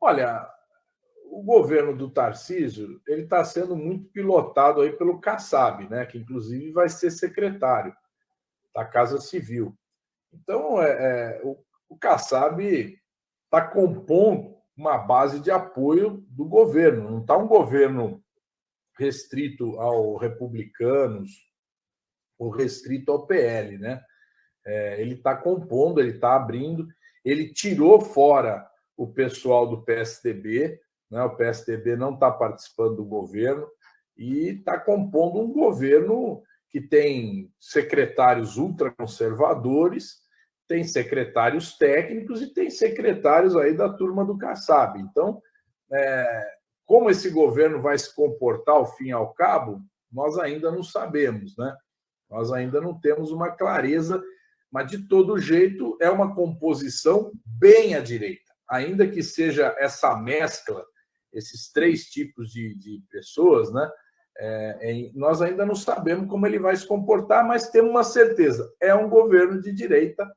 Olha, o governo do Tarcísio ele está sendo muito pilotado aí pelo Kassab, né? Que inclusive vai ser secretário da Casa Civil. Então, é, é o, o Kassab está compondo uma base de apoio do governo. Não está um governo restrito ao republicanos ou restrito ao PL, né? É, ele está compondo, ele está abrindo, ele tirou fora o pessoal do PSDB, né? o PSDB não está participando do governo e está compondo um governo que tem secretários ultraconservadores, tem secretários técnicos e tem secretários aí da turma do Kassab. Então, é, como esse governo vai se comportar ao fim e ao cabo, nós ainda não sabemos, né? Nós ainda não temos uma clareza, mas de todo jeito é uma composição bem à direita, ainda que seja essa mescla, esses três tipos de, de pessoas, né? É, nós ainda não sabemos como ele vai se comportar, mas temos uma certeza: é um governo de direita